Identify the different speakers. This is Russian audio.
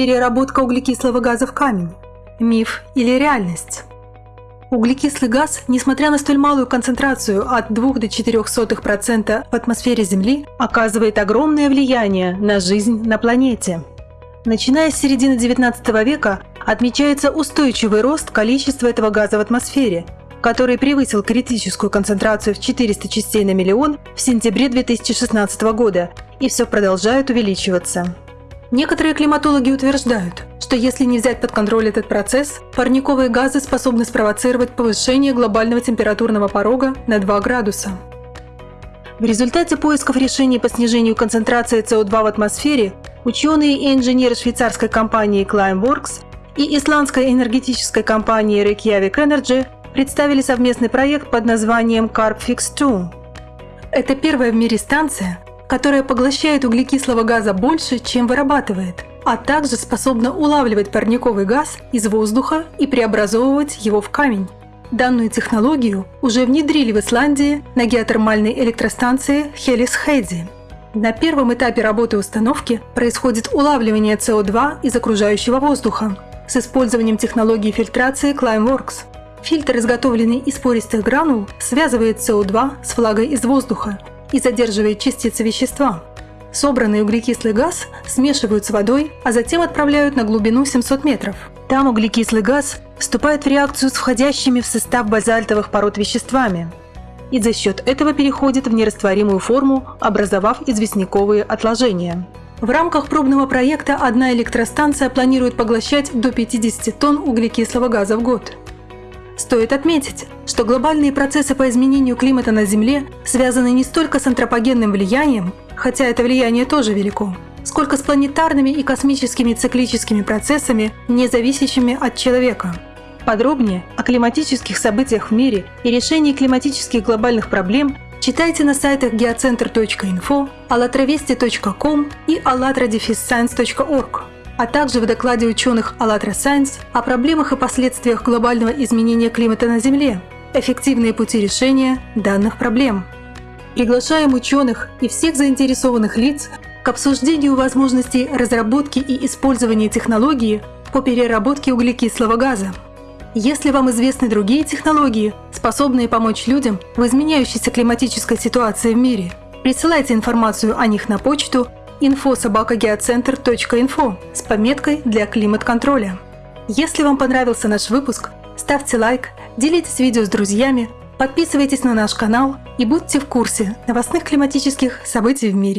Speaker 1: Переработка углекислого газа в камень. Миф или реальность? Углекислый газ, несмотря на столь малую концентрацию от 2 до 0,04% в атмосфере Земли, оказывает огромное влияние на жизнь на планете. Начиная с середины XIX века отмечается устойчивый рост количества этого газа в атмосфере, который превысил критическую концентрацию в 400 частей на миллион в сентябре 2016 года и все продолжает увеличиваться. Некоторые климатологи утверждают, что если не взять под контроль этот процесс, парниковые газы способны спровоцировать повышение глобального температурного порога на 2 градуса. В результате поисков решений по снижению концентрации СО2 в атмосфере ученые и инженеры швейцарской компании Climeworks и исландской энергетической компании Reykjavik Energy представили совместный проект под названием CarbFix 2. Это первая в мире станция, которая поглощает углекислого газа больше, чем вырабатывает, а также способна улавливать парниковый газ из воздуха и преобразовывать его в камень. Данную технологию уже внедрили в Исландии на геотермальной электростанции Хелис Хейди. На первом этапе работы установки происходит улавливание СО2 из окружающего воздуха с использованием технологии фильтрации Climeworks. Фильтр, изготовленный из пористых гранул, связывает СО2 с влагой из воздуха и задерживает частицы вещества. Собранный углекислый газ смешивают с водой, а затем отправляют на глубину 700 метров. Там углекислый газ вступает в реакцию с входящими в состав базальтовых пород веществами и за счет этого переходит в нерастворимую форму, образовав известняковые отложения. В рамках пробного проекта одна электростанция планирует поглощать до 50 тонн углекислого газа в год. Стоит отметить, что глобальные процессы по изменению климата на Земле связаны не столько с антропогенным влиянием, хотя это влияние тоже велико, сколько с планетарными и космическими циклическими процессами, не зависящими от человека. Подробнее о климатических событиях в мире и решении климатических глобальных проблем читайте на сайтах geocenter.info, allatravesti.com и allatradefisscience.org а также в докладе ученых АЛЛАТРА Science о проблемах и последствиях глобального изменения климата на Земле, эффективные пути решения данных проблем. Приглашаем ученых и всех заинтересованных лиц к обсуждению возможностей разработки и использования технологии по переработке углекислого газа. Если вам известны другие технологии, способные помочь людям в изменяющейся климатической ситуации в мире, присылайте информацию о них на почту info.sobakagеоцентр.info с пометкой для климат-контроля. Если вам понравился наш выпуск, ставьте лайк, делитесь видео с друзьями, подписывайтесь на наш канал и будьте в курсе новостных климатических событий в мире.